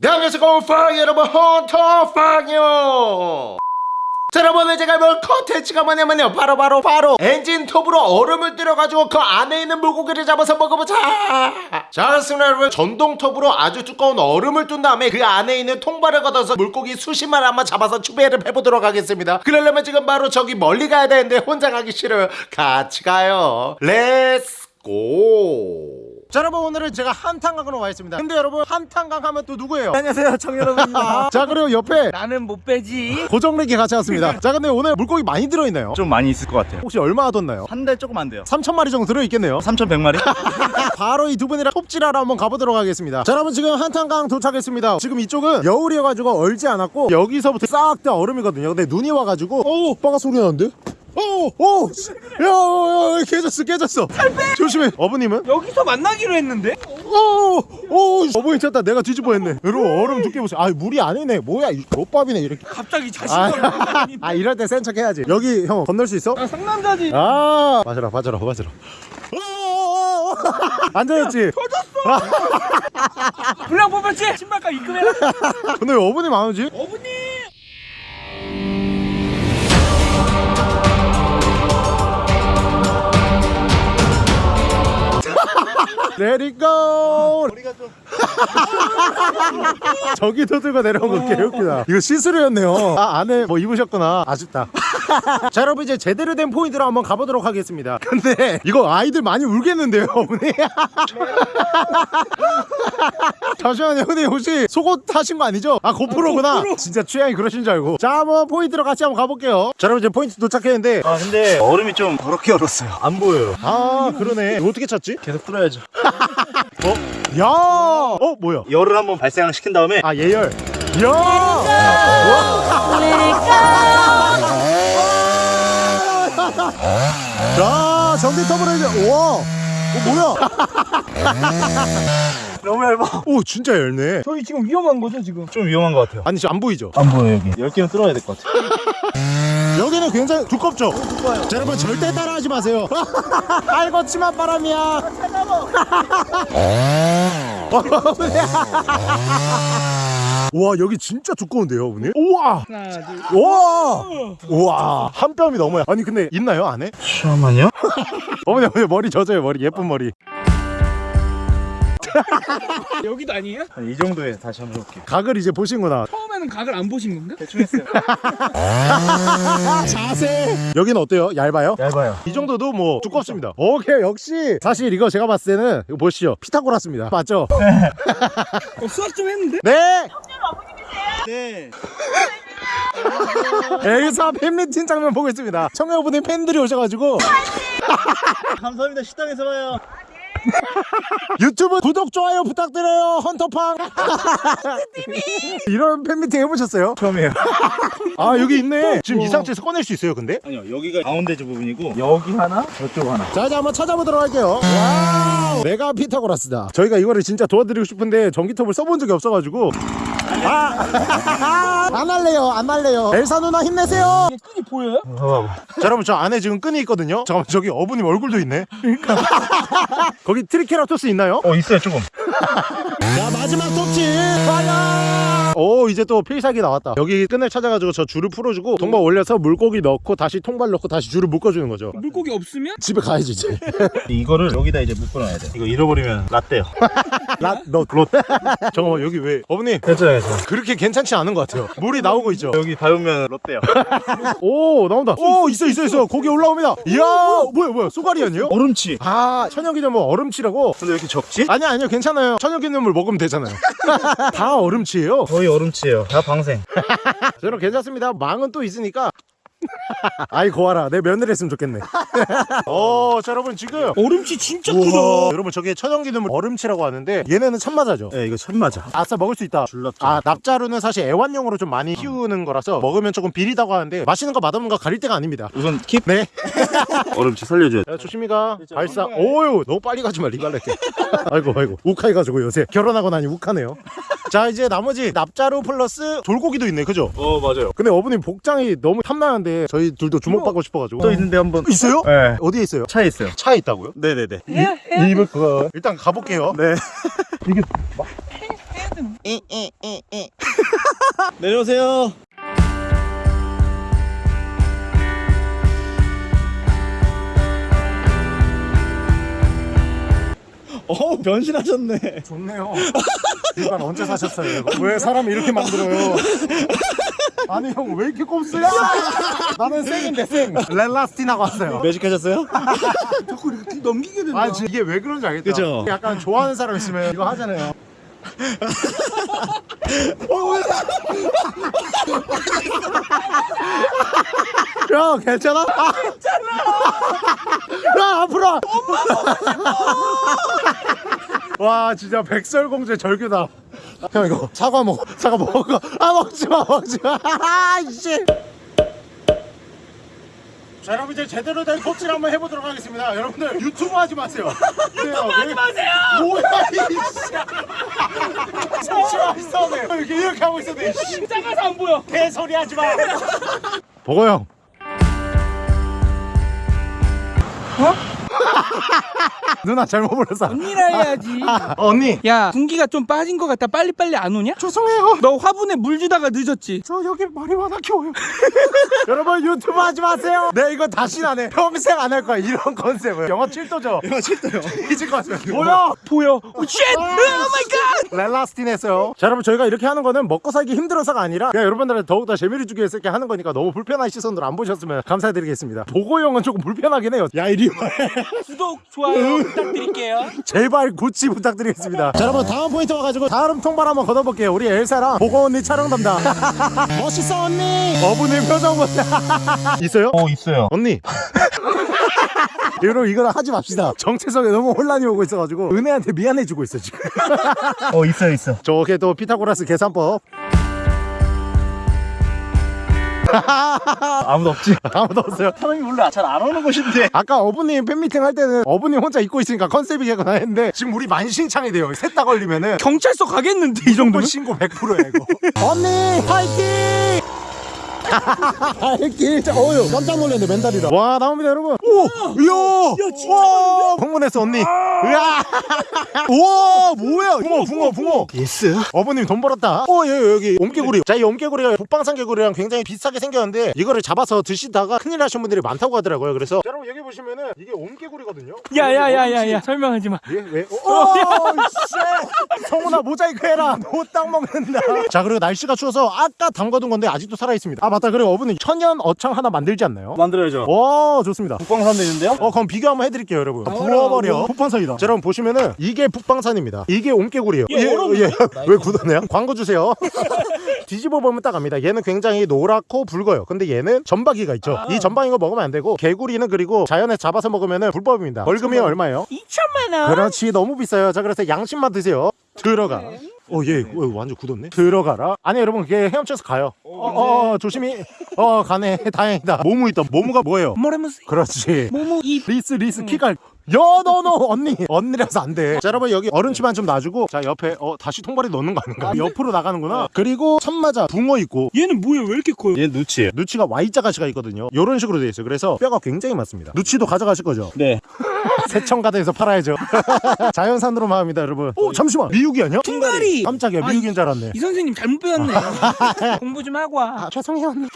네 안녕하세요 팡 여러분 헌터 팡이요 자 여러분 제가 볼 컨텐츠가 뭐냐면요 바로 바로 바로 엔진 톱으로 얼음을 때려가지고 그 안에 있는 물고기를 잡아서 먹어보자. 자 그렇습니다 여러분. 전동 톱으로 아주 두꺼운 얼음을 둔 다음에 그 안에 있는 통발을 걷어서 물고기 수십 마리 한번 잡아서 추배를 해보도록 하겠습니다. 그러려면 지금 바로 저기 멀리 가야 되는데 혼자 가기 싫어요. 같이 가요. let's go 자 여러분 오늘은 제가 한탄강으로 와 있습니다. 근데 여러분 한탄강 하면 또 누구예요? 안녕하세요 정여러분입니다. 자 그리고 옆에 나는 못 빼지. 고정렉이 같이 왔습니다. 자 근데 오늘 물고기 많이 들어있나요? 좀 많이 있을 것 같아요. 혹시 얼마 하던나요? 한 달 조금 안 돼요. 3천마리 정도 들어있겠네요. 3,100마리? 바로 이 두 분이랑 톱질하러 한번 가보도록 하겠습니다. 자 여러분 지금 한탄강 도착했습니다. 지금 이쪽은 겨울이어가지고 얼지 않았고 여기서부터 싹 다 얼음이거든요. 근데 눈이 와가지고 어우! 빠가 소리 나는데? 어우 어우 야야야 깨졌어 깨졌어. 조심해. 어부님은? 여기서 만나기로 했는데? 어우 어우 어부님 쳤다 내가 뒤집어 했네. 여러분 얼음 두께 보세요. 아 물이 아니네. 뭐야 이 롯밥이네 이렇게. 갑자기 아, 자신감 아 이럴 때 센 척 해야지. 여기 형 건널 수 있어? 아, 상남자지. 아. 맞아라 맞아라 맞아라 어어어어. 앉아있지? 분량 뽑았지? 신발값 입금해라. 근데 왜 어머님 안 오지? 어머니 Let it go 우리가 좀 저기도 들고 내려온 거 개웃기다. 이거 시스루였네요. 아 안에 뭐 입으셨구나. 아쉽다. 자 여러분 이제 제대로 된 포인트로 한번 가보도록 하겠습니다. 근데 이거 아이들 많이 울겠는데요 어머니? 잠시만요 근데 혹시 속옷 하신 거 아니죠? 아 고프로구나. 진짜 취향이 그러신 줄 알고. 자 한번 포인트로 같이 한번 가볼게요. 자 여러분 이제 포인트 도착했는데 아 근데 얼음이 좀 더럽게 얼었어요. 안 보여요. 아 그러네. 이거 어떻게 찾지? 계속 뚫어야죠. 야! 어 뭐야? 열을 한번 발생을 시킨 다음에 아 예열 야! 자 전기 터블에 이제 우와 어 뭐야 너무 얇아. 오 진짜 열네. 저희 지금 위험한 거죠 지금? 좀 위험한 것 같아요. 아니 지금 안 보이죠? 안 보여요 여기. 10개는 뚫어야 될 것 같아요. 여기는 굉장히 두껍죠? 자 여러분 절대 따라하지 마세요. 알거치만 바람이야. 와 여기 진짜 두꺼운데요 어머니? 우와! 하나 둘 우와! 우와! 한 뼘이 넘어요 아니 근데 있나요 안에? 잠깐만요. 어머니 어머니 머리 젖어요 머리. 예쁜 머리 여기도 아니에요? 이 정도에 다시 한번 해볼게요. 각을 이제 보신구나. 처음에는 각을 안 보신 건가? 대충 했어요. 자세. 여기는 어때요? 얇아요? 얇아요. 이 정도도 뭐 두껍습니다. 오케이 역시. 사실 이거 제가 봤을 때는 이거 보시죠. 피타고라스입니다. 맞죠? 어, 수학 좀 했는데? 네! 네. 여기서 팬미팅 장면 보고 있습니다. 청여분의 팬들이 오셔가지고. 감사합니다. 식당에서 봐요 유튜브 구독 좋아요 부탁드려요 헌터팡. 이런 팬미팅 해보셨어요? 처음이에요. 아 여기 있네. 지금 이 상태에서 꺼낼 수 있어요 근데? 아니요 여기가 가운데 저 부분이고. 여기 하나 저쪽 하나. 자 이제 한번 찾아보도록 할게요. wow! 내가 피타고라스다. 저희가 이거를 진짜 도와드리고 싶은데 전기톱을 써본 적이 없어가지고 아 안 할래요 안 할래요. 엘사 누나 힘내세요. 끈이 보여요? 자 여러분 저 안에 지금 끈이 있거든요. 잠깐만 저기 어부님 얼굴도 있네. 거기 트리케라토스 있나요? 어 있어요 조금. 자 마지막 톱질 fire 오 이제 또 필살기 나왔다. 여기 끈을 찾아가지고 저 줄을 풀어주고 통발 올려서 물고기 넣고 다시 통발 넣고 다시 줄을 묶어주는 거죠. 물고기 없으면? 집에 가야지 이제. 이거를 여기다 이제 묶어놔야 돼. 이거 잃어버리면 라떼요. 라너 롯. 잠깐만 여기 왜? 어머니. 괜찮아요 그렇게 괜찮지 않은 것 같아요. 물이 나오고 있죠? 여기 닿으면 롯데요. 오 나온다. 오 있어 있어 있어. 고기 올라옵니다. 이야 뭐야 뭐야? 쏘가리 아니에요? 얼음치. 아 천연기념물 얼음치라고? 근데 왜 이렇게 적지? 아니 아니요 괜찮아요. 천연기념물 먹으면 되잖아요. 다 얼음치예요. 거의 얼음치예요. 다 방생. 저는 괜찮습니다. 망은 또 있으니까 아이 고아라. 내 며느리 했으면 좋겠네. 어, 자 여러분 지금 얼음치 진짜 우와, 크다 여러분 저게 천연기념물 얼음치라고 하는데 얘네는 참마자죠? 네 이거 천마자 아싸 먹을 수 있다. 줄납죠 아 납자루는 사실 애완용으로 좀 많이 키우는 거라서 먹으면 조금 비리다고 하는데 맛있는 거 맛없는 거 가릴 때가 아닙니다. 우선 킵. 네. 얼음치 살려줘야 돼. 야, 조심히 가. 발사. 오유! 너무 빨리 가지 마 리갈레게 아이고 아이고. 욱해가지고 요새 결혼하고 나니 욱하네요. 자 이제 나머지 납자루 플러스 돌고기도 있네 그죠? 어 맞아요. 근데 어머님 복장이 너무 탐나는데 저희 둘도 주목받고 싶어가지고 또 있는데 한번 있어요? 네 어디에 있어요? 차에 있어요 차에 있다고요? 네네네 입을 그거 일단 가볼게요 네 해야 되는 거야? 내려오세요. 어 변신하셨네. 좋네요. 이건 언제 사셨어요? 이거? 왜 사람을 이렇게 만들어요? 아니 형 왜 이렇게 꼼수야? 나는 쌩인데 쌩. 렐라스틴하고 왔어요. 매직하셨어요? 자꾸 이렇게 넘기게 된다. 아 이게 왜 그런지 알겠다. 그죠? 약간 좋아하는 사람 있으면 이거 하잖아요. 형 괜찮아? 아, 괜찮아. 야 앞으로. 와 진짜 백설공주의 절규다. 형 이거 사과 먹어. 사과 먹어. 아 먹지 마 먹지 마. 아이씨. 자 여러분 이제 제대로 된 코치를 한번 해보도록 하겠습니다. 여러분들 유튜브 하지 마세요. 유튜브 하지 마세요. 뭐야 이씨. 잠시만 있어네. 이렇게 이렇게 하고. 씨. 작아서 안 보여. 개소리 하지 마. 보고 형. 어? 누나 잘못 불렀어. 언니라 해야지. 어, 언니. 야 군기가 좀 빠진 것 같다. 빨리빨리 안 오냐? 죄송해요. 너 화분에 물 주다가 늦었지. 저 여기 마리화나 키워요. 여러분 유튜브 하지 마세요. 네 이거 다시 안 해. 평생 안 할 거야 이런 컨셉을. 영하 7도죠. 영하 7도요. 잊을 것 같아요. 뭐야? 보여. oh shit! oh my god! 엘라스틴 했어요. 자 여러분 저희가 이렇게 하는 거는 먹고 살기 힘들어서가 아니라 그냥 여러분들한테 더욱더 재미를 주기 위해서 이렇게 하는 거니까 너무 불편한 시선으로 안 보셨으면 감사드리겠습니다. 보고형은 조금 불편하긴 해요. 야 이리 와. 구독, 좋아요 부탁드릴게요. 제발 구치 부탁드리겠습니다. 자, 여러분 다음 포인트 와가지고 다음 통발 한번 걷어볼게요. 우리 엘사랑 보고 언니 촬영 담당. 멋있어 언니. 어부님 표정 보세요. 있어요? 어 있어요. 언니. 여러분 이거는 하지 맙시다. 정체성에 너무 혼란이 오고 있어가지고 은혜한테 미안해지고 있어 지금. 어 있어요 있어. 저게 또 피타고라스 계산법. 아무도 없지. 아무도 없어요. 사람이 몰라 잘안 오는 곳인데. 아까 어부님 팬미팅 할 때는 어부님 혼자 입고 있으니까 컨셉이겠구나 했는데 지금 우리 만신창이 돼요. 셋 다 걸리면은 경찰서 가겠는데 이 정도 정도면? 신고 100%야 이거 언니 파이팅 파이팅 자, 어휴 깜짝 놀랐네 맨달이다. 와 나옵니다 여러분. 오 이야. 와 흥분했어 언니. 으아 우와 뭐야? 붕어 붕어 붕어. yes? 어머님 돈 벌었다. 어 여기 여기. 옴개구리. 자이 옴개구리가 북방산 개구리랑 굉장히 비슷하게 생겼는데 이거를 잡아서 드시다가 큰일 나신 분들이 많다고 하더라고요 그래서. 자, 여러분 여기 보시면은 이게 옴개구리거든요. 야야야야야. 설명하지 마. 예? 왜? 오, 씨! 성훈아 모자이크 해라. 너딱 먹는다. 자 그리고 날씨가 추워서 아까 담가둔 건데 아직도 살아 있습니다. 아 맞다. 그리고 어머니 천연 어창 하나 만들지 않나요? 만들어야죠. 와 좋습니다. 북방산도 있는데요? 어 그럼 비교 한번 해드릴게요 여러분 부어버려 북방산이다 자 여러분 보시면은 이게 북방산입니다 이게 옴개구리예요 예, 얼음. 예. 왜 굳었네요? 광고 주세요 뒤집어 보면 딱 압니다 얘는 굉장히 노랗고 붉어요 근데 얘는 전박이가 있죠 이 전박인 거 먹으면 안 되고 개구리는 그리고 자연에 잡아서 먹으면은 불법입니다 월급이 얼마예요? 2천만 원. 그렇지 너무 비싸요 자 그래서 양심만 드세요 들어가 어얘 완전 굳었네. 들어가라. 아니 여러분 그게 헤엄쳐서 가요. 어, 어 조심히. 어 가네. 다행이다. 모무 있다 모무가 뭐예요? 뭐라면서? 그렇지. 모모 이 리스 리스 키갈 여너너 언니 언니라서 안돼 자 여러분 여기 얼음치만 좀 놔주고 자 옆에 어 다시 통발에 넣는 거 아닌가 옆으로 나가는구나 그리고 천마자 붕어 있고 얘는 뭐야 왜 이렇게 커요? 얘 누치예요. 누치가 Y자 가시가 있거든요 이런 식으로 되어 있어요 그래서 뼈가 굉장히 많습니다 누치도 가져가실 거죠 네. 세천가대에서 팔아야죠 자연산으로 마음이다 여러분 오 잠시만 미육이 아니야? 퉁가리. 깜짝이야 아, 미육인 줄 알았네 이 선생님 잘못 배웠네. 공부 좀 하고 와. 아 죄송해요 언니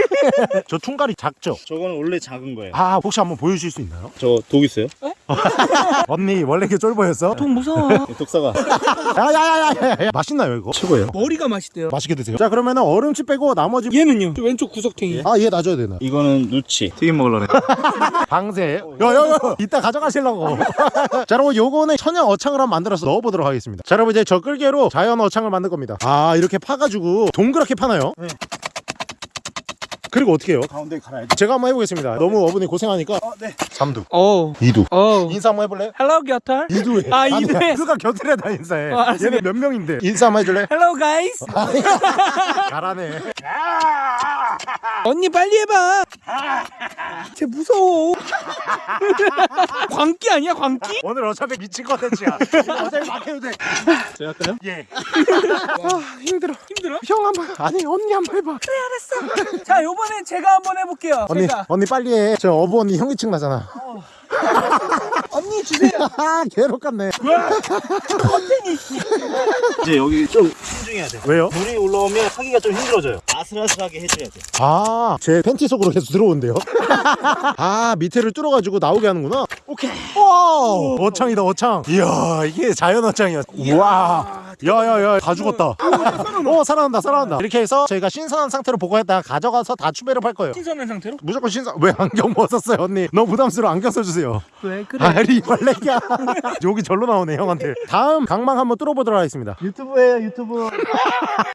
저 퉁가리 작죠? 저거는 원래 작은 거예요. 아 혹시 한번 보여주실 수 있나요? 저 독 있어요? 언니 원래 이렇게 쫄보였어? 돈 무서워. 독사가 야야야야야 맛있나요 이거? 최고예요. 머리가 맛있대요. 맛있게 드세요 자 그러면 은 얼음치 빼고 나머지 얘는요? 저 왼쪽 구석탱이. 아 얘 놔줘야 되나 이거는 누치. 튀김 먹으려네. 방세 야야야 이따 가져가시려고 자 여러분 요거는 천연 어창을 한번 만들어서 넣어보도록 하겠습니다 자 여러분 이제 저 끌개로 자연 어창을 만들 겁니다 아 이렇게 파가지고 동그랗게 파나요? 그리고 어떻게 해요? 가운데 갈아야 돼. 제가 한번 해보겠습니다 너무 어머니 고생하니까 네. 삼두 어. 이두 어. 인사 한번 해볼래? 헬로 겨털. 이두에 아, 이두에. 그가 곁들여다 인사해 어, 알았어. 얘네 몇 명인데 인사 한번 해줄래? 헬로 가이스. 잘하네 언니 빨리 해봐. 쟤 무서워. 광기 아니야 광기? 오늘 어차피 미친 컨텐츠야 어차피 막 해도 돼 제가 할까요? 예. 아 힘들어. 힘들어? 형 한번 아니 언니 한번 해봐 자 요번 엔 제가 한번 해볼게요. 언니 제가. 언니 빨리 해 저 어부 언니 형이층 나잖아 언니 주세요. 아 괴롭겠네 이제 여기 좀 신중해야 돼. 왜요? 물이 올라오면 하기가 좀 힘들어져요. 아슬아슬하게 해줘야 돼. 아, 제 팬티 속으로 계속 들어온대요. 아, 밑에를 뚫어가지고 나오게 하는구나. 오케이. 와, 어창이다, 어창. 이야, 이게 자연 어창이야. 우와. 야야야, 다 죽었다. 어, 살아난다, 살아난다. 이렇게 해서 저희가 신선한 상태로 보관했다가 가져가서 다 추배를 할 거예요. 신선한 상태로? 무조건 신선. 왜 안경 벗었어요, 언니? 너무 부담스러워. 안경 써주세요. 왜 그래? 아리 벌레야. 여기 절로 나오네, 형한테. 다음 강망 한번 뚫어보도록 하겠습니다. 유튜브예요, 유튜브.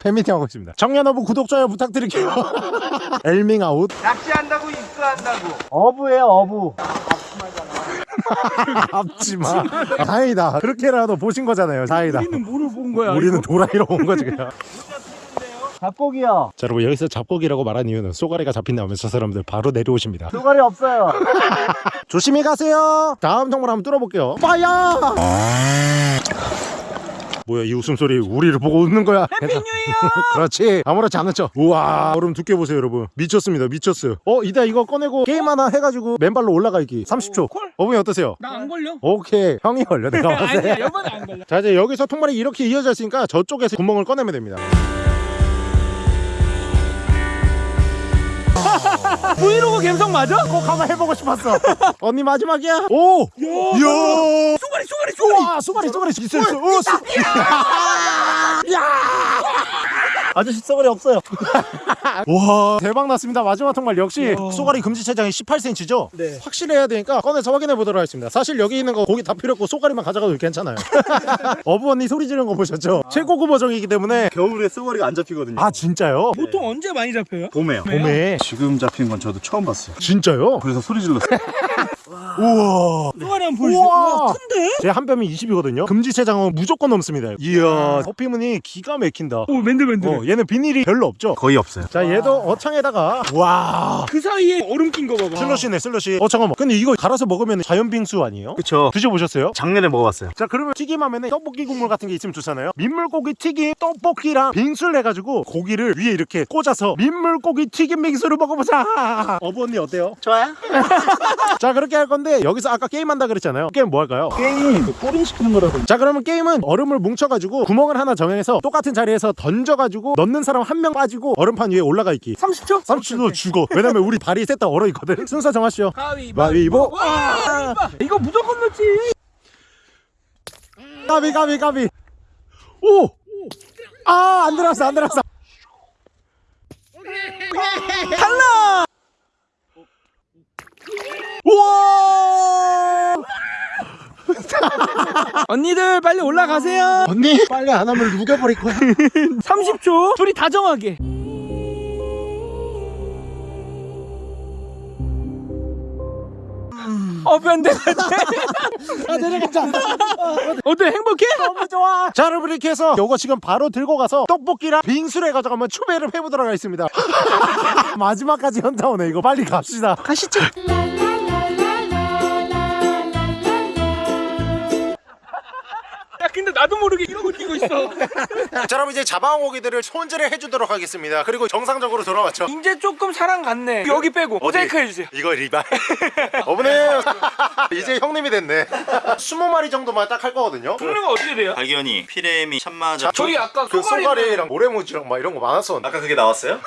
팬미팅 하고 있습니다. 청년어부 구독, 좋아요 부탁드릴게요. 엘밍 아웃. 낚시한다고 입수한다고. 어부예요, 어부. 앞지마. 다행이다. 그렇게라도 보신 거잖아요. 다행이다. 우리는 뭐를 본 거야? 우리는 도라이로 온 거지 그냥. 잡고기요. 자 여러분 여기서 잡고기라고 말한 이유는 쏘가리가 잡힌다 하면 저 사람들 바로 내려오십니다. 쏘가리 없어요. 조심히 가세요. 다음 통발 한번 뚫어볼게요. 빠야. 뭐야 이 웃음소리 우리를 보고 웃는 거야 해피뉴이요 그렇지 아무렇지 않았죠 우와 얼음 두께 보세요 여러분 미쳤습니다 미쳤어요 어 이따 이거 꺼내고 게임 하나 해가지고 맨발로 올라가 있기 30초 콜. 어머니 어떠세요? 나 안 걸려. 오케이 형이 걸려 내가 봤을 때 아니야 이번에 안 걸려. 자 이제 여기서 통발이 이렇게 이어져 있으니까 저쪽에서 구멍을 꺼내면 됩니다 브이로그 감성 맞아? 꼭 한번 해보고 싶었어. 언니 마지막이야? 오! 이야! 쏘가리 쏘가리 쏘가리. 와 쏘가리 쏘가리. 있어 있어. 오, 쏘- 아저씨 쏘가리 없어요. 와 대박 났습니다 마지막 통발 역시 쏘가리 금지 체장이 18cm죠 네. 확실해야 되니까 꺼내서 확인해 보도록 하겠습니다 사실 여기 있는 거 고기 다 필요 없고 쏘가리만 가져가도 괜찮아요 어부 언니 소리 지르는 거 보셨죠 최고급 버전이기 때문에 겨울에 쏘가리가 안 잡히거든요. 아 진짜요? 보통 언제 많이 잡혀요? 봄에요. 봄에 지금 잡힌 건 저도 처음 봤어요. 진짜요? 그래서 소리 질렀어요. 우와 쏘가리 한번 보여주세요. 우와. 와 큰데? 제 한 뼘이 20이거든요 금지 체장은 무조건 넘습니다 이야 커피문이 기가 막힌다 오 맨들맨들. 어, 얘는 비늘이 별로 없죠 거의 없어요. 자 얘도 어창에다가 와 그 사이에 얼음 낀 거 봐봐. 슬러시네 슬러시 어 잠깐만 근데 이거 갈아서 먹으면 자연 빙수 아니에요? 그쵸. 드셔보셨어요? 작년에 먹어봤어요. 자 그러면 튀김하면 떡볶이 국물 같은 게 있으면 좋잖아요 민물고기 튀김 떡볶이랑 빙수를 해가지고 고기를 위에 이렇게 꽂아서 민물고기 튀김 빙수를 먹어보자 어부 언니 어때요? 좋아요. 자 그렇게 할 건데 여기서 아까 게임한다 그랬잖아요 게임 뭐 할까요? 게임 꼬린 시키는 거라고. 자 그러면 게임은 얼음을 뭉쳐가지고 구멍을 하나 정해서 똑같은 자리에서 던져가지고 넣는 사람 한 명 빠지고 얼음판 위에 올라가 있기 30초? 30초 죽어 왜냐면 우리 발이 셋다 얼어있거든 순서 정하시죠 가위바위보. 와, 이거 무조건 넣지. 가비 가비 가비 오! 아 안 들어갔어 안 들어갔어 달라. 우와 언니들 빨리 올라가세요. 언니 빨리 안 하면 누겨버릴 거야 30초. 둘이 다정하게. 어 변대 아 내려가자. 어때? 행복해? 너무 좋아. 자 여러분 이렇게 해서 요거 지금 바로 들고 가서 떡볶이랑 빙수를 가져가면 추배를 해보도록 하겠습니다. 마지막까지 현타 오네. 이거 빨리 갑시다. 가시죠. 나도 모르게 이러고 뛰고 있어. 자 여러분 이제 잡아온 고기들을 손질을 해주도록 하겠습니다 그리고 정상적으로 돌아왔죠 이제 조금 사랑 갔네. 여기 빼고 모자이크 해주세요. 이거 리발 어머니 이제 형님이 됐네 20마리 정도만 딱 할 거거든요 종류가 어떻게 돼요? 발견이 피레미 참마자. 저희 아까 그 쏘가리 쏘가리랑 모래무지랑 막 이런 거 많았었는데 아까 그게 나왔어요?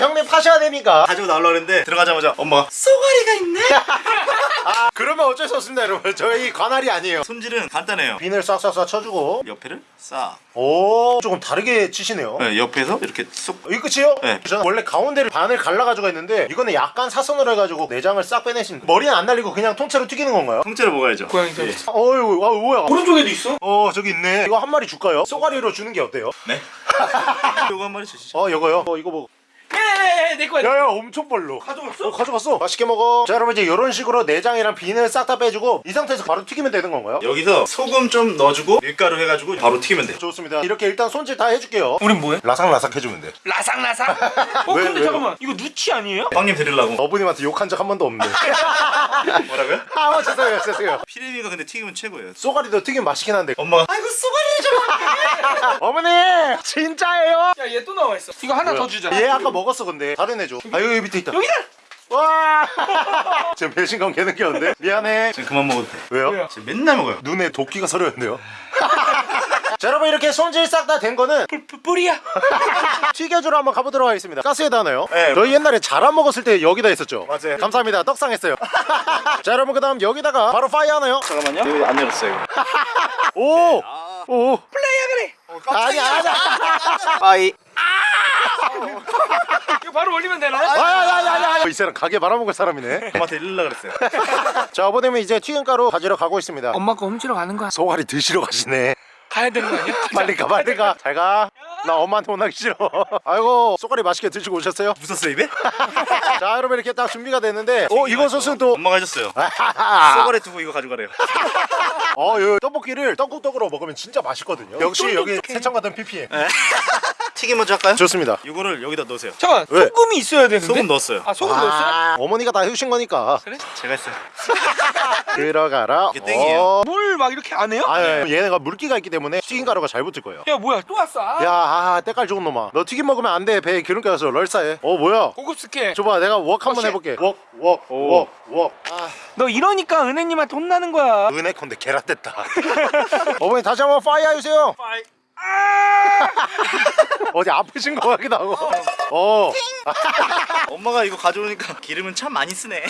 형님 파셔야 되니까 가지고 나오려고 했는데 들어가자마자 엄마가 쏘가리가 있네. 아 그러면 어쩔 수 없습니다 여러분 저희 관할이 아니에요 손질은 간단해요. 비늘 싹싹싹 쳐주고 옆에를 싹. 오 조금 다르게 치시네요 네, 옆에서 이렇게 쏙. 이 끝이요? 네. 저는 원래 가운데를 반을 갈라가지고 했는데 이거는 약간 사선으로 해가지고 내장을 싹 빼내신 머리는 안 날리고 그냥 통째로 튀기는 건가요? 통째로 먹어야죠. 고양이 예. 살. 어휴 아 뭐야 오른쪽에도 있어? 어 저기 있네 이거 한 마리 줄까요? 쏘가리로 주는 게 어때요? 네. 요거 한 마리 주시죠. 어 이거요? 어 이거 뭐 네네네 내 거야. 야야 엄청 벌로 가져갔어? 어 가져갔어 맛있게 먹어 자 여러분 이제 이런 식으로 내장이랑 비늘 싹 다 빼주고 이 상태에서 바로 튀기면 되는 건가요? 여기서 소금 좀 넣어주고 밀가루 해가지고 바로 튀기면 돼. 좋습니다 이렇게 일단 손질 다 해줄게요 우린 뭐해? 라삭라삭 해주면 돼 라상라상. 어 왜, 근데 왜요? 잠깐만 이거 누치 아니에요? 빵님 드리려고. 어머님한테 욕한 적 한 번도 없는데 뭐라고요? 아 죄송해요 죄송해요 피레미가 근데 튀기면 최고예요. 쏘가리도 튀김 맛있긴 한데 엄마가 아이고 쏘가리를 좀 어머니 진짜예요? 야 얘 또 나와 있어. 이거 하나 더 주자. 얘 아까 먹 었어 근데. 다른 애줘 아 여기 밑에 있다. 여기다. 와! 지금 배신감 개는 껴는데. 미안해. 지금 그만 먹어도 돼. 왜요? 지금 맨날 먹어요. 눈에 도끼가 서렸는데요? 자 여러분 이렇게 손질 싹 다 된 거는 뿌 리야. 튀겨주러 한번 가보도록 하겠습니다. 가스에다 하나요? 네. 저희 옛날에 자라 먹었을 때 여기다 했었죠? 맞아요. 감사합니다. 떡상했어요. 자 여러분 그 다음 여기다가 바로 파이 하나요? 잠깐만요. 이거 안 열었어요. 오! 오! 플레이야 그래. 아니 아니 빠이 이거 바로 올리면 되나요? 아니 이 사람 가게 말아먹을 사람이네 엄마한테 일르려 그랬어요 자 어버님은 이제 튀김가루 가지러 가고 있습니다 엄마 거 훔치러 가는 거야 소갈이 드시러 가시네 가야 되는 거 아니야? 빨리 가 빨리 가잘가 나 엄마한테 혼나기 싫어 아이고 소갈이 맛있게 드시고 오셨어요? 웃었어 입에? 자 여러분 이렇게 딱 준비가 됐는데 어 이거 소스는 또 엄마가 해줬어요 아하하. 쏘가리 두고 이거 가져가래요 어, 요 떡볶이를 떡국떡으로 먹으면 진짜 맛있거든요. 역시 여기 세창 같은 PPM. 튀김 먼저 할까요? 좋습니다. 이거를 여기다 넣으세요 잠깐 왜? 소금이 있어야 되는데 소금 넣었어요 아 소금 넣었어요? 아, 어머니가 다 해주신 거니까 제가 했어요 들어가라. 이게 땡이에요. 어. 물막 이렇게 안 해요? 아, 예, 얘네가 물기가 있기 때문에 튀김가루가 잘 붙을 거예요. 야 뭐야 또 왔어 아, 야, 아, 때깔 좋은 놈아. 너 튀김 먹으면 안 돼. 배에 기름기 가서 럴싸해. 어, 뭐야? 고급 스케 줘봐, 내가 웍 한번 씨. 해볼게. 웍, 웍, 웍, 웍. 아, 너 이러니까 은혜님한테 혼나는 거야 은혜 건데 계란 됐다. 어머니 다시 한번 fire 해주세요. 빠이 어디 아프신 거 같기도 하고. 어. 엄마가 이거 가져오니까 기름은 참 많이 쓰네.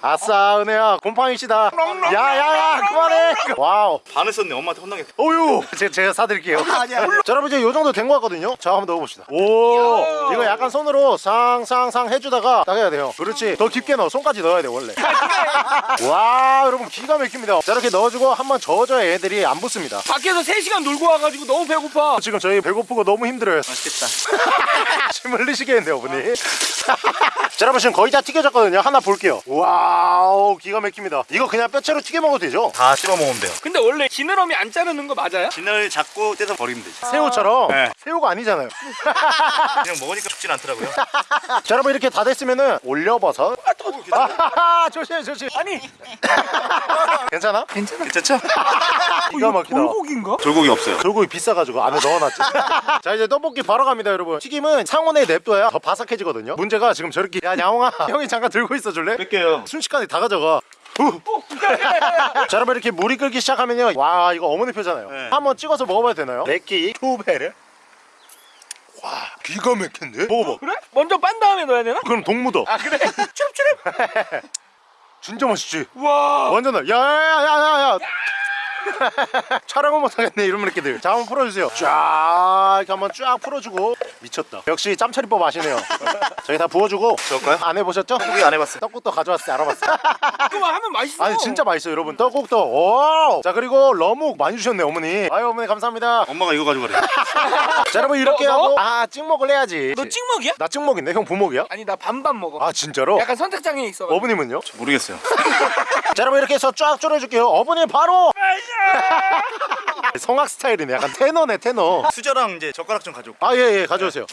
아싸, 은혜야. 곰팡이시다. 야, 야, 야, 그만해. 와우. 반을 썼네 엄마한테 혼나겠다 어유 제가, 제가 사드릴게요. 아니야. 자 여러분 이제 요 정도 된 거 같거든요. 자 한번 넣어봅시다. 오 이거 약간 손으로 상상상 해주다가 딱 해야 돼요. 그렇지. 더 깊게 넣어. 손까지 넣어야 돼 원래. 와 여러분 기가 막힙니다. 자 이렇게 넣어주고 한번 저어줘야 애들이 안 붙습니다. 밖에서 3시간 놀고 와가지고 너무 배고파. 지금 저희 배고프고 너무 힘들어요. 맛있겠다. 침 흘리시겠는데 어머니 자 여러분 지금 거의 다 튀겨졌거든요. 하나 볼게요. 와우 기가 막힙니다. 이거 그냥 뼈채로 튀겨 먹어도 되죠? 다 씹어 먹으면 돼요. 근데 원래 지느러미 안 자르는 거 맞아요? 진을 잡고 떼서 버리면 되지 새우처럼? 네. 새우가 아니잖아요. 그냥 먹으니까 죽진 않더라고요. 자 여러분 이렇게 다 됐으면은 올려버섯 아하하 조심 조심 아니. 괜찮아? 괜찮아. 괜찮죠? 기가 막히다. 돌고기인가? 돌고기 없어요. 돌고기 비싸가지고 안에 넣어놨지. 자 이제 떡볶이 바로 갑니다 여러분. 튀김은 상온에 냅둬야 더 바삭해지거든요. 문제가 지금 저렇게. 야 양홍아 형이 잠깐 들고 있어 줄래? 뺄게요. 순식간에 다 가져가. 후. 자 여러분 이렇게 물이 끓기 시작하면요. 와 이거 어머니 표잖아요. 네. 한번 찍어서 먹어봐도 되나요? 내끼 투베르 와 기가 막힌데? 먹어봐 그래? 먼저 빤 다음에 넣어야 되나? 그럼 동무도 아 그래? 추럽추럽 진짜 맛있지? 와 완전 나 야야야야야 촬영은 못하겠네 이런 새끼들 자 한번 풀어주세요. 쫙 이렇게 한번 쫙 풀어주고. 미쳤다. 역시 짬처리법 아시네요. 저기 다 부어주고. 저을까요? 안 해보셨죠? 떡볶이 안 해봤어요. 떡국도 가져왔어요 알아봤어요. 그거 하면 맛있어. 아니 진짜 맛있어요 여러분. 떡국도. 오! 자 그리고 러묵 많이 주셨네 어머니. 아유 어머니 감사합니다. 엄마가 이거 가져가래. 자 여러분 이렇게 너, 너? 하고. 아 찍먹을 해야지. 너 찍먹이야? 나 찍먹인데? 형 부먹이야? 아니 나 반반 먹어. 아 진짜로? 약간 선택장애 있어 어머님은요? 모르겠어요. 자 여러분 이렇게 해서 쫙 졸여줄게요. 어머니 바로 성악 스타일이네. 약간 테너네 테너. 수저랑 이제 젓가락 좀 가져올게요. 아예예 가져오세요.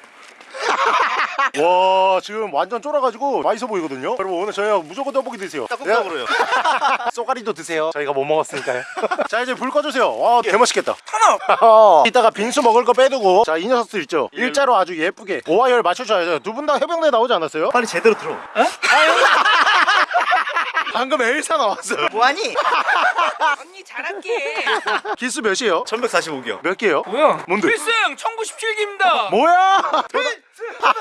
와 지금 완전 쫄아가지고 맛있어 보이거든요? 여러분 오늘 저희가 무조건 떡볶이 드세요. 떡국떡으로요. 쏘가리도 드세요. 저희가 못 먹었으니까요? 자 이제 불 꺼주세요. 와 개맛있겠다. 하나 이따가 빙수 먹을 거 빼두고. 자 이 녀석들 있죠? 일자로 아주 예쁘게 오와열 맞춰줘야죠. 두 분 다 해병대 나오지 않았어요? 빨리 제대로 들어 방금 엘사 나왔어요 뭐하니? 언니 잘할게 기수 몇이에요? 1145기요 몇 개요? 뭐야 뭔데? 필승 1097기입니다 뭐야? 야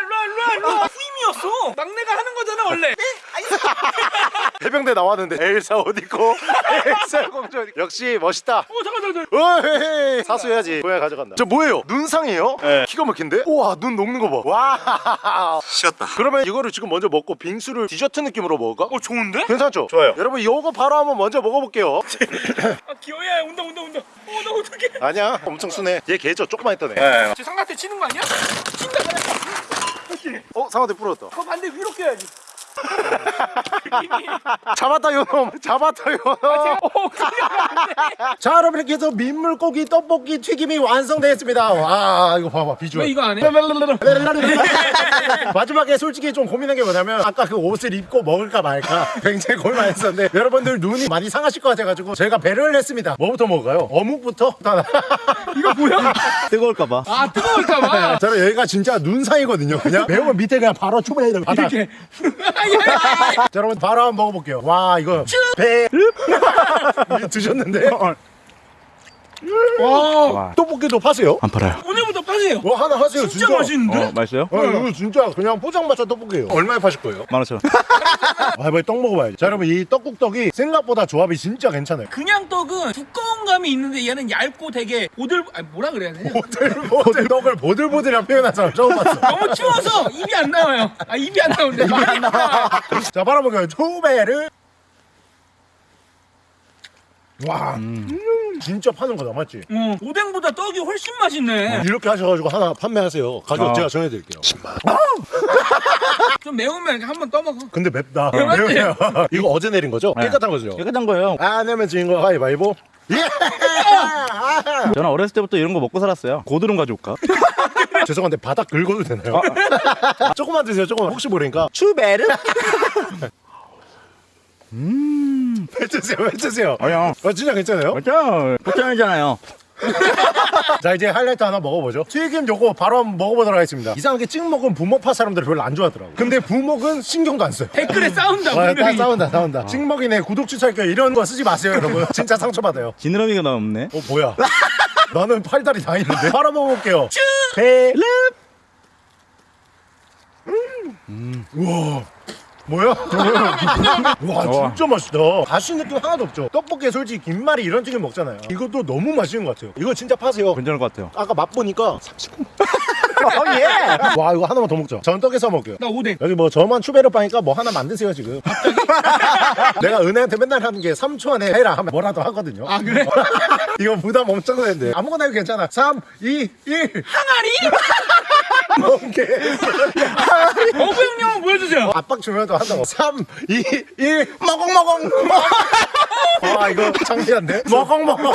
일로와 일로와 일로와. 후임이었어. 막내가 하는 거잖아 원래. 해병대 나왔는데 엘사 어디고? 엘사 공주 어디? 역시 멋있다. 어 잠깐 잠깐. 어헤헤 사수해야지. 고양 가져간다. 저 뭐예요? 눈상이에요? 네. 기가 막힌데? 우와 눈 녹는 거봐와 식었다. 그러면 이거를 지금 먼저 먹고 빙수를 디저트 느낌으로 먹을까? 어 좋은데? 괜찮죠? 좋아요. 여러분 이거 바로 한번 먼저 먹어볼게요. 아 귀여워. 온다 온다 온다. 어나 어떡해. 아니야. 엄청 순해. 얘 개죠? 조그만 했던 애 네. 쟤 상가 한테 치는 거 아니야? 친다 그래 어? 상어대 부러졌다 그 반대 위로 껴야지 잡았다 요놈 잡았다 요놈 자 여러분 이렇게 해서 민물고기 떡볶이 튀김이 완성되었습니다 와 이거 봐봐 비주얼 왜 이거 안 해? 마지막에 솔직히 좀 고민한 게 뭐냐면 아까 그 옷을 입고 먹을까 말까 굉장히 고민했었는데 여러분들 눈이 많이 상하실 것 같아가지고 저희가 배려를 했습니다 뭐부터 먹을까요? 어묵부터? 이거 뭐야? 뜨거울까봐. 아 뜨거울까봐. 자 여기가 진짜 눈상이거든요 그냥 매우면 밑에 그냥 바로 초배를 받아 이렇게. 자 여러분 바로 한번 먹어볼게요. 와 이거 배. 이거 드셨는데 와. 떡볶이도 파세요? 안 팔아요. 오늘부터 파세요. 뭐 하나 하세요 진짜 맛있는데? 어, 맛있어요? 어, 이거 진짜 그냥 포장마차 떡볶이에요 얼마에 파실 거예요? 만 오천 원. 아 빨리 떡 먹어봐야지 자 여러분 이 떡국떡이 생각보다 조합이 진짜 괜찮아요 그냥 떡은 두꺼운 감이 있는데 얘는 얇고 되게 보들 아니 뭐라 그래야 되냐? 보들보들 떡을 보들보들이라 표현한 사람 처음 봤어 너무 추워서 입이 안 나와요. 아 입이 안 나오는데 입이 안 나와. 자 바로 먹어요 초베르 와 음, 진짜 파는 거다 맞지? 어, 오뎅보다 떡이 훨씬 맛있네. 이렇게 하셔가지고 하나 판매하세요 가격 아. 제가 정해드릴게요 10만 좀 매우면 이렇게 한번 떠먹어. 근데 맵다 맞지? 매워요. 이거 어제 내린 거죠? 네. 깨끗한 거죠? 깨끗한 거예요. 안 내면 거 가위바위보 예! 저는 어렸을 때부터 이런 거 먹고 살았어요. 고드름 가져올까? 죄송한데 바닥 긁어도 되나요? 조금만 드세요 조금만 혹시 모르니까 추베르? 뱉으세요 뱉으세요. 아니요. 아, 진짜 괜찮아요? 맞죠? 포천이잖아요. 자 이제 하이라이트 하나 먹어보죠. 튀김 요거 바로 한번 먹어보도록 하겠습니다. 이상하게 찍먹은 부먹파 사람들이 별로 안 좋아하더라고 근데 부먹은 신경도 안 써요. 댓글에 싸운다 아, 다 분명히. 싸운다 싸운다. 찍먹이네 구독 취소할게요. 이런 거 쓰지 마세요 여러분. 진짜 상처받아요. 지느러미가 너무 없네. 어 뭐야? 나는 팔다리 다 있는데. 바로 먹어볼게요. 배름 음. 우와 뭐야? 와 진짜 맛있다. 가시 느낌 하나도 없죠. 떡볶이에 솔직히 김말이 이런 튀김 먹잖아요. 이것도 너무 맛있는 것 같아요. 이거 진짜 파세요. 괜찮을 것 같아요. 아까 맛보니까 30분 어, 예. 와 이거 하나만 더 먹자. 전떡에 서 먹게요. 나 오뎅. 여기 뭐 저만 추베르 빠니까 뭐 하나 만드세요 지금. 내가 은혜한테 맨날 하는 게 3초 안에 해라 하면 뭐라도 하거든요. 아 그래? 이거 부담 엄청 되는데. 아무거나 해도 괜찮아. 3, 2, 1 항아리? 오케이 어구 형님 한번 보여주세요. 압박 주면도 한다고 3, 2, 1 먹엉먹엉 와 이거 창피한데 먹엉먹엉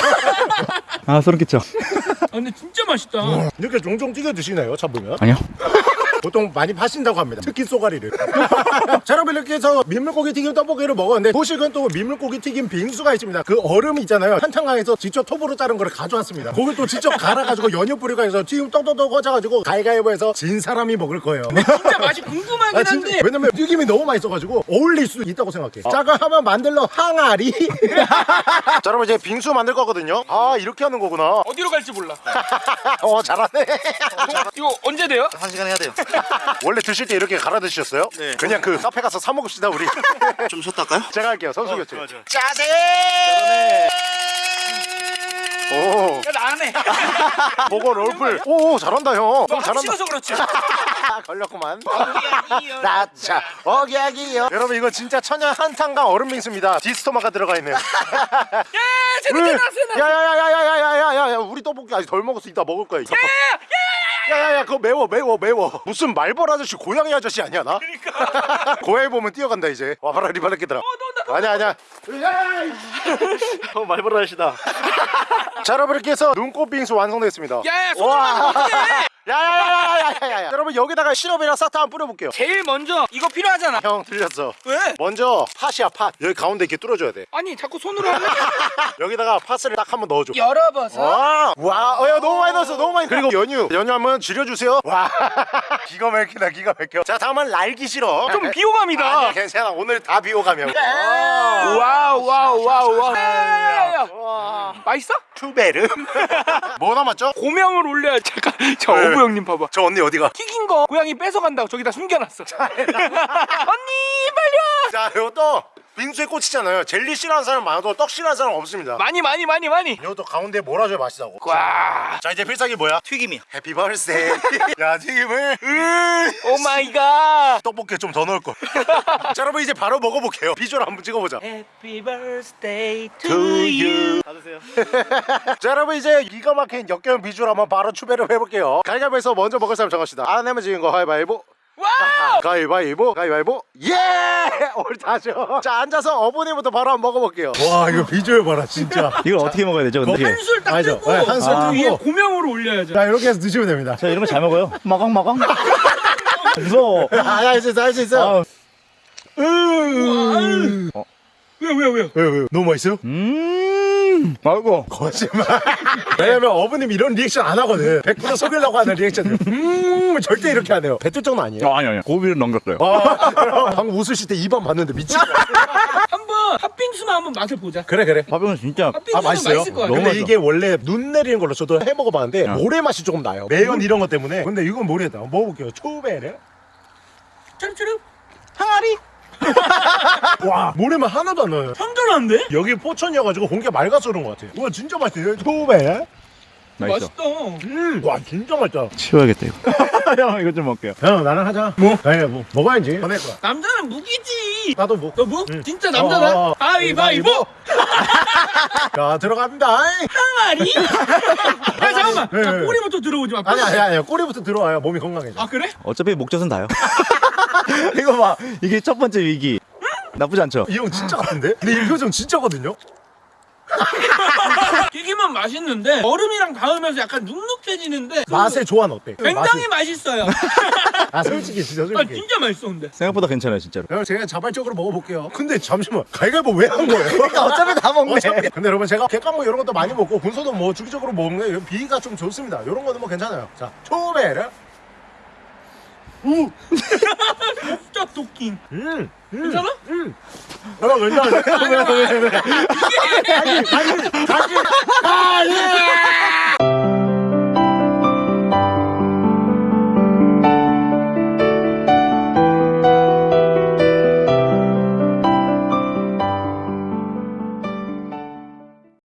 아 소름 끼쳐. 아, 근데 진짜 맛있다. 이렇게 종종 튀겨 드시나요 잡으면? 아니요. 보통 많이 파신다고 합니다. 특히 쏘가리를. 자, 여러분 이렇게 해서 민물고기 튀김 떡볶이를 먹었는데 보식은 또 민물고기 튀김 빙수가 있습니다. 그 얼음 있잖아요. 한창강에서 직접 톱으로 자른 거를 가져왔습니다. 그걸 또 직접 갈아가지고 연유 뿌리고 해서 튀김 떡떡떡 꽂아가지고 가위가위보해서 진 사람이 먹을 거예요. 진짜 맛이 궁금하긴 아, 진짜. 한데 왜냐면 튀김이 너무 맛있어가지고 어울릴 수 있다고 생각해. 자가 하면 만들러 항아리. 자, 여러분 이제 빙수 만들 거거든요. 아 이렇게 하는 거구나. 어디로 갈지 몰라. 어 잘하네. 이거 언제 돼요? 한 시간 해야 돼요. 원래 드실 때 이렇게 갈아 드셨어요? 네. 그냥 그 카페 가서 사 먹읍시다 우리. 좀 쉬었다 할까요? 제가 할게요 선수 교체. 좋아. 짜세. 오, 야, 나안 해. 보고 롤플. 오, 잘한다 형. 형 잘한다. 찍어서 그렇지. 걸렸구만. 나차 어기야기요. 여러분 이거 진짜 천연 한탄강 얼음 빙수입니다. 디스토마가 들어가 있네요. 야, 왜? 나왔어. 야야야야야야야야야 우리 떡볶이 아직 덜 먹었어 이따 먹을 거야. 이거. 야 야 야 그거 매워 매워 매워 무슨 말벌 아저씨 고양이 아저씨 아니야 나? 그러니까 고양이 보면 뛰어간다 이제 와봐라 리바르키들아 아니야 아니야 어 말벌 아저씨다. 자 여러분 이렇게 해서 눈꽃 빙수 완성됐습니다 야, 야, 손으로 와. 하면 어떡해? 야야야야야야야 여러분 여기다가 시럽이랑 사탕 한번 뿌려볼게요 제일 먼저 이거 필요하잖아. 형 들렸어 왜? 먼저 팥이야 팥 여기 가운데 이렇게 뚫어줘야 돼 아니 자꾸 손으로 하면 여기다가 팥을 딱 한번 넣어줘 열어봐서 와, 와, 어, 야, 너무 많이 넣었어, 너무 많이. 그리고 연유, 연유 한번 줄여주세요. 와, 기가 막히다, 기가 막혀. 자, 다음은 날기 싫어. 좀 비호감이다. 아니야, 괜찮아. 오늘 다 비호감이야. 와우 와우 와우 와우. 야, 야, 야. 맛있어? 투베르. 뭐 남았죠? 고명을 올려야 잠깐 저 네. 어부 형님 봐봐. 저 언니 어디가? 튀긴 거 고양이 뺏어간다고 저기다 숨겨놨어. 언니 빨리 자, 이것도 빙수에 꽂히잖아요. 젤리 싫어하는 사람 많아도 떡 싫어하는 사람 없습니다. 와. 많이 많이 많이 많이. 이것도 가운데 몰아줘야 맛있다고. 와. 자, 이제 필살기 뭐야? 튀김이요. Happy birthday. 야, 튀김을. 으, oh my god. 떡볶이에 좀 더 넣을 걸. 자, 여러분 이제 바로 먹어볼게요. 비주얼 한번 찍어보자. Happy birthday to To you. 받으세요. 자 여러분 이제 기가 막힌 역겨운 비주얼 한번 바로 추배를 해볼게요 갈갈보에서 먼저 먹을 사람 정합시다 안 내면 지는 거 가위바위보 와 와우! 가위바위보 가위바위보. 예! 우리 다죠 자 앉아서 어머니부터 바로 한번 먹어볼게요. 와 이거 비주얼 봐라 진짜. 이걸 어떻게 먹어야 되죠 근데? 한술 딱? 뜨고 네, 한술 그 뜨고. 위에 고명으로 올려야죠. 자 이렇게 해서 드시면 됩니다. 저 이런 거 잘 먹어요. 마강마강 무서워. 할수 있어 할 수 있어. 아, 왜요 왜요 왜요? 왜, 왜, 너무 맛있어요? 음 아이고. 거짓말. 왜냐면 어머님 이런 리액션 안 하거든. 100% 속이려고 하는 리액션. 음 절대 이렇게 안 해요. 뱉을 정도 아니에요? 아, 아니 아니 고비를 넘겼어요. 아, 방금 웃으실 때 입안 봤는데 미치겠네 한번 팥빙수만 한번 맛을 보자. 그래 그래. 밥은 진짜 아 맛있어요? 맛있을 것 같아. 근데. 이게 원래 눈 내리는 걸로 저도 해 먹어봤는데 어. 모래 맛이 조금 나요. 매연 이런 것 때문에. 근데 이건 모르겠다. 먹어볼게요. 초베레. 쭈룩쭈룩 항아리 와 모래만 하나도 안 나요. 선전한데? 여기 포천이어가지고 공기가 맑아서 그런 것 같아요. 와 진짜 맛있어요. 초베레 맛있어. 맛있다. 음 와 진짜 맛있다. 치워야겠다 이거. 형 이거 좀 먹게요. 형 나랑 하자. 뭐? 아니 뭐 먹어야지. 보낼 거야. 남자는 무기지. 나도 뭐. 너 무? 응. 진짜 남자다? 어, 어, 어. 가위바위보. 자 들어갑니다. 항아리? 야 잠깐만. 네, 자, 네. 꼬리부터 들어오지 마. 아니 아니 아니 꼬리부터 들어와야 몸이 건강해져. 아 그래? 어차피 목젖은 다요 이거 봐. 이게 첫 번째 위기. 나쁘지 않죠? 이 형 진짜 같은데? 근데 이 표정 진짜거든요? 튀기면 맛있는데 얼음이랑 닿으면서 약간 눅눅해지는데 그 맛의 조화는 어때? 굉장히 맛있어요. 맛이- 아 솔직히 진짜 아 솔직히. 진짜 맛있어 근데. 생각보다 괜찮아요 진짜로. 형 제가 자발적으로 먹어볼게요. 근데 잠시만 가위바위보 왜 한 거예요? 어차피 다 먹네. 어차피. 근데 여러분 제가 객관뭐 이런 것도 많이 먹고 군소도 뭐 주기적으로 먹는 게 비위가 좀 좋습니다. 이런 거는 뭐 괜찮아요. 자 초베르 우! 진짜 토끼. 음, 음. 괜찮아? 응. 나랑 괜찮아. 왜, 왜, 왜, 아니, 아니, 아니. 아, 예!